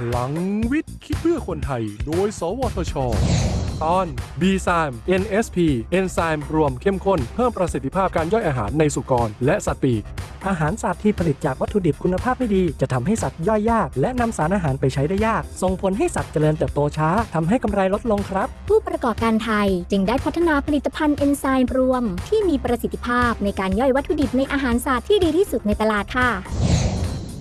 พลังวิทย์ คิดเพื่อคนไทย โดย สวทช ตอน b ี i m NSP เอนไซม์รวมเข้มข้น เพิ่มประสิทธิภาพการย่อยอาหารในสุกร และสัตว์ปีก อาหารสัตว์ที่ผลิตจากวัตถุดิบคุณภาพไม่ดี จะทำให้สัตว์ย่อยยาก และนำสารอาหารไปใช้ได้ยาก ส่งผลให้สัตว์เจริญเติบโตช้าทำให้กำไรลดลงครับ ผู้ประกอบการไทยจึงได้พัฒนาผลิตภัณฑ์เอนไซม์รวม ที่มีประสิทธิภาพในการย่อยวัตถุดิบในอาหารสัตว์ที่ดีที่สุดในตลาดค่ะ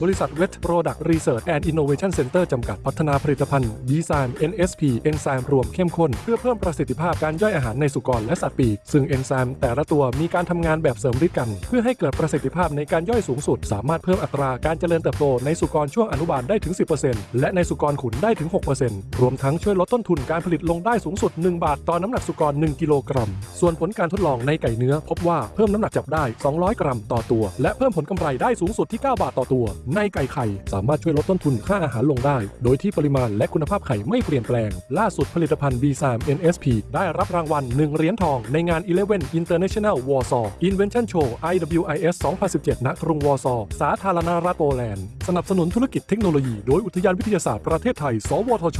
บริษัท Vet Products Research and Innovation Center จำกัดพัฒนาผลิตภัณฑ์ดีไซน์ NSP เอนไซม์รวมเข้มข้น เพื่อเพิ่มประสิทธิภาพการย่อยอาหารในสุกรและสัตว์ปีก ซึ่งเอนไซม์แต่ละตัวมีการทำงานแบบเสริมฤทธิ์กัน เพื่อให้เกิดประสิทธิภาพในการย่อยสูงสุด สามารถเพิ่มอัตราการเจริญเติบโตในสุกรช่วงอนุบาลได้ถึง 10%และในสุกรขุนได้ถึง 6%รวมทั้งช่วยลดต้นทุนการผลิตลงได้สูงสุด 1 บาทต่อน้ำหนักสุกร 1 กิโลกรัม ส่วนผลการทดลองในไก่เนื้อ พบว่าเพิ่มน้ำหนักจับได้ 200 กรัมต่อตัว และเพิ่มผลกำไรได้สูงสุดที่ 9 บาทต่อตัวในไก่ไข่สามารถช่วยลดต้นทุนค่าอาหารลงได้ โดยที่ปริมาณและคุณภาพไข่ไม่เปลี่ยนแปลง ล่าสุดผลิตภัณฑ์ B3 NSP ได้รับรางวัล 1 เหรียญทองในงาน11 International Warsaw Invention Show IWIS 2017 ณ กรุงวอร์ซอสาธารณรัฐโปแลนด์ สนับสนุนธุรกิจเทคโนโลยีโดยอุทยานวิทยาศาสตร์ประเทศไทย สวทช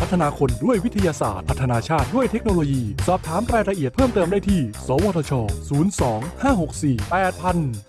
พัฒนาคนด้วยวิทยาศาสตร์ พัฒนาชาติด้วยเทคโนโลยี สอบถามรายละเอียดเพิ่มเติมได้ที่ สวทช 02 564 8000